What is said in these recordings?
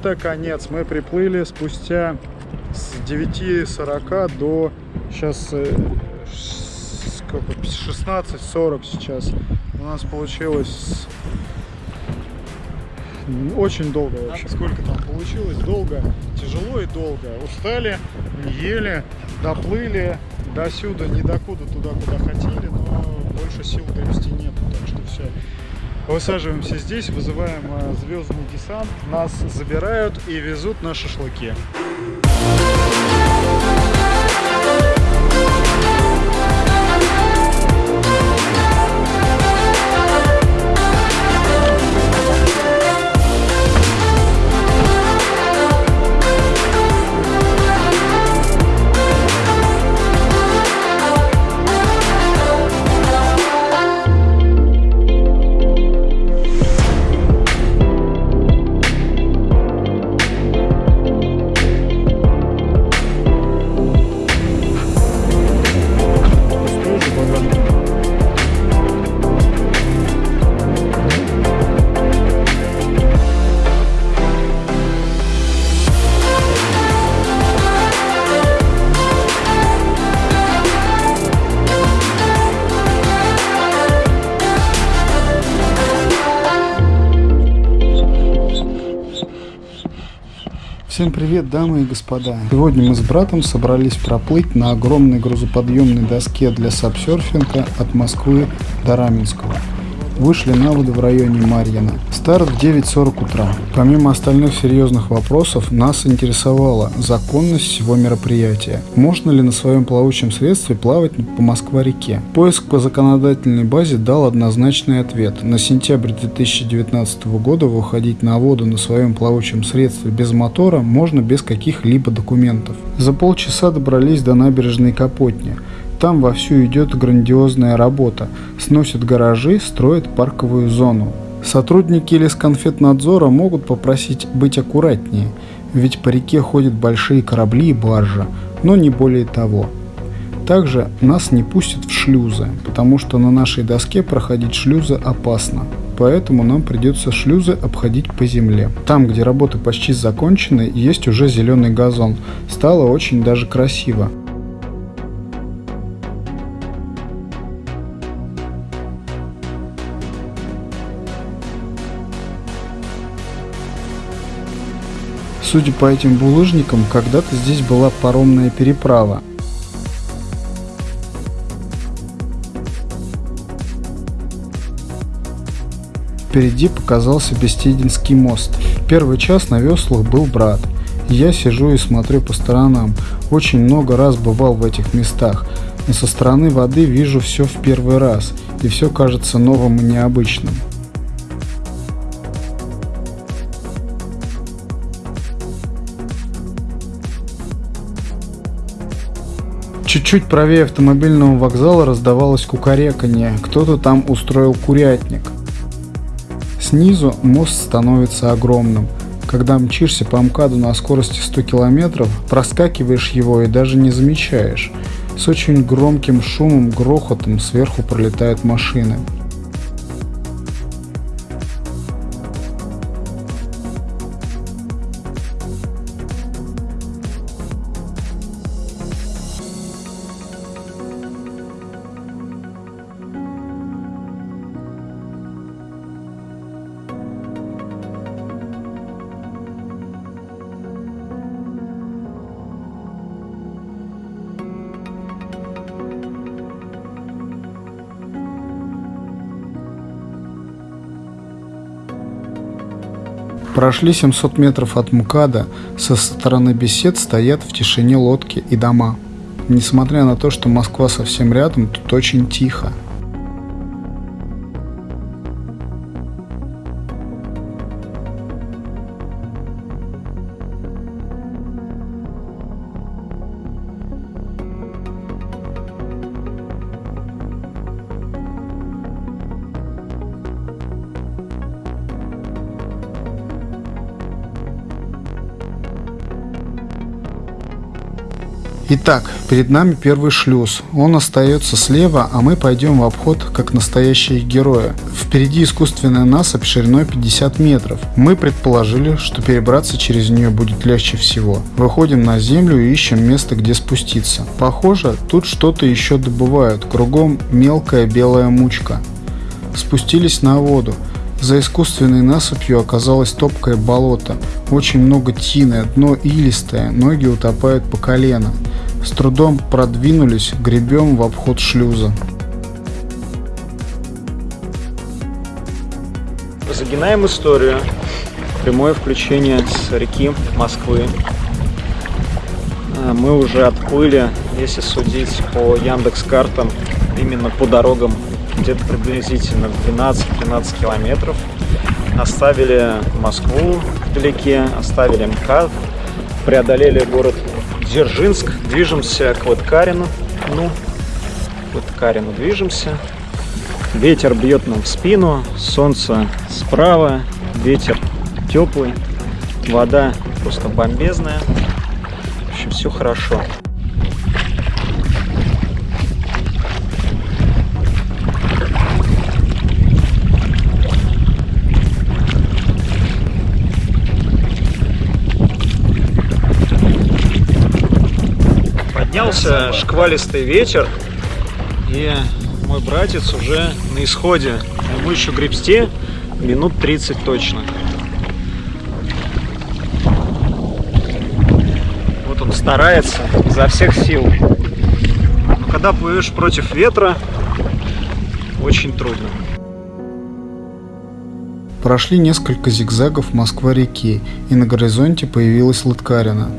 это конец. Мы приплыли спустя с 9.40 до сейчас э, сколько, 16.40 сейчас. У нас получилось очень долго вообще. Сколько там получилось? Долго, тяжело и долго. Устали, не ели, доплыли до сюда, не докуда, туда, куда хотели, но больше сил довести нету, так что все. Высаживаемся здесь, вызываем э, звездный десант, нас забирают и везут на шашлыки. Всем привет, дамы и господа! Сегодня мы с братом собрались проплыть на огромной грузоподъемной доске для сапсерфинга от Москвы до Раменского вышли на воду в районе Марьина. Старт в 9.40 утра. Помимо остальных серьезных вопросов, нас интересовала законность всего мероприятия. Можно ли на своем плавучем средстве плавать по Москва-реке? Поиск по законодательной базе дал однозначный ответ. На сентябрь 2019 года выходить на воду на своем плавучем средстве без мотора можно без каких-либо документов. За полчаса добрались до набережной Капотни. Там вовсю идет грандиозная работа. Сносят гаражи, строят парковую зону. Сотрудники Лесконфетнадзора могут попросить быть аккуратнее, ведь по реке ходят большие корабли и баржа, но не более того. Также нас не пустят в шлюзы, потому что на нашей доске проходить шлюзы опасно. Поэтому нам придется шлюзы обходить по земле. Там, где работы почти закончены, есть уже зеленый газон. Стало очень даже красиво. Судя по этим булыжникам, когда-то здесь была паромная переправа. Впереди показался Бестединский мост. Первый час на веслах был брат. Я сижу и смотрю по сторонам. Очень много раз бывал в этих местах, но со стороны воды вижу все в первый раз, и все кажется новым и необычным. Чуть-чуть правее автомобильного вокзала раздавалось кукареканье. Кто-то там устроил курятник. Снизу мост становится огромным. Когда мчишься по МКАДу на скорости 100 км, проскакиваешь его и даже не замечаешь. С очень громким шумом, грохотом сверху пролетают машины. Прошли 700 метров от МКАДа, со стороны бесед стоят в тишине лодки и дома. Несмотря на то, что Москва совсем рядом, тут очень тихо. Итак, перед нами первый шлюз. Он остается слева, а мы пойдем в обход, как настоящие герои. Впереди искусственная насыпь шириной 50 метров. Мы предположили, что перебраться через нее будет легче всего. Выходим на землю и ищем место, где спуститься. Похоже, тут что-то еще добывают. Кругом мелкая белая мучка. Спустились на воду. За искусственной насыпью оказалось топкое болото. Очень много тины, дно илистое, ноги утопают по колено. С трудом продвинулись, гребем в обход шлюза. Загинаем историю. Прямое включение с реки Москвы. А, мы уже отплыли, если судить по Яндекс картам, именно по дорогам где-то приблизительно 12-13 километров. Оставили Москву вдалеке, оставили МКАД, преодолели город Дзержинск, движемся к Лыткарину. Ну, к Лыткарину движемся. Ветер бьет нам в спину, солнце справа, ветер теплый, вода просто бомбезная. В общем, все хорошо. Поднялся шквалистый ветер, и мой братец уже на исходе. Ему еще гребсти минут 30 точно. Вот он старается изо всех сил. Но когда плывешь против ветра, очень трудно. Прошли несколько зигзагов Москва-реки, и на горизонте появилась Лыткарина.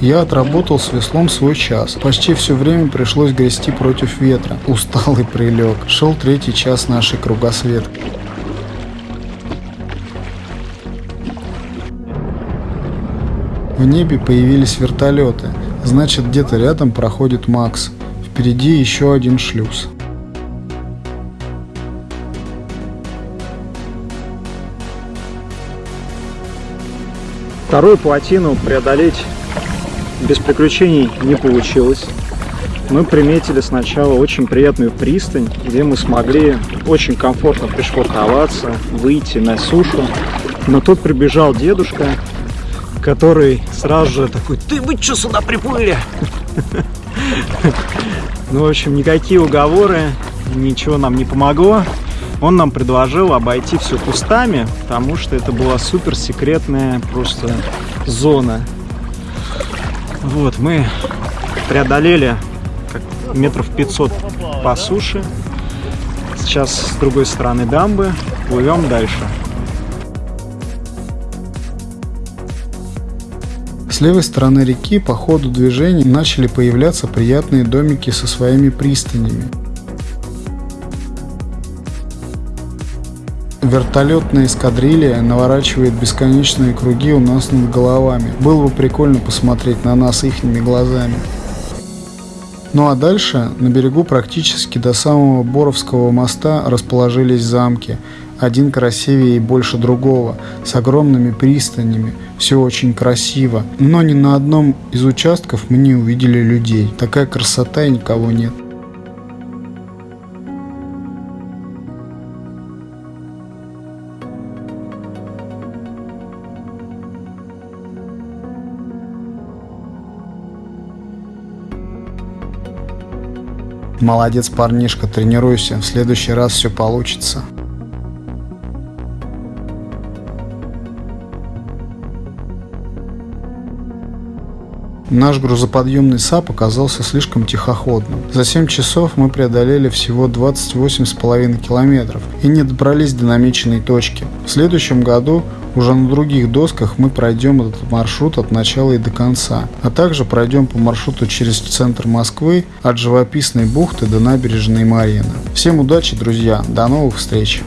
Я отработал с веслом свой час. Почти все время пришлось грести против ветра. Устал и прилег. Шел третий час нашей кругосветки. В небе появились вертолеты. Значит, где-то рядом проходит Макс. Впереди еще один шлюз. Вторую плотину преодолеть без приключений не получилось. Мы приметили сначала очень приятную пристань, где мы смогли очень комфортно пришвартоваться, выйти на сушу. Но тут прибежал дедушка, который сразу же такой, ты вы что сюда приплыли? Ну, в общем, никакие уговоры, ничего нам не помогло. Он нам предложил обойти все кустами, потому что это была супер секретная просто зона. Вот, мы преодолели как метров 500 по суше. Сейчас с другой стороны дамбы плывем дальше. С левой стороны реки по ходу движения начали появляться приятные домики со своими пристанями. Вертолетная эскадрилья наворачивает бесконечные круги у нас над головами. Было бы прикольно посмотреть на нас ихними глазами. Ну а дальше на берегу практически до самого Боровского моста расположились замки. Один красивее и больше другого, с огромными пристанями. Все очень красиво. Но ни на одном из участков мы не увидели людей. Такая красота и никого нет. Молодец, парнишка, тренируйся. В следующий раз все получится. Наш грузоподъемный SUP оказался слишком тихоходным. За 7 часов мы преодолели всего 28,5 километров и не добрались до намеченной точки. В следующем году уже на других досках мы пройдем этот маршрут от начала и до конца, а также пройдем по маршруту через центр Москвы от живописной бухты до набережной Марина. Всем удачи, друзья, до новых встреч!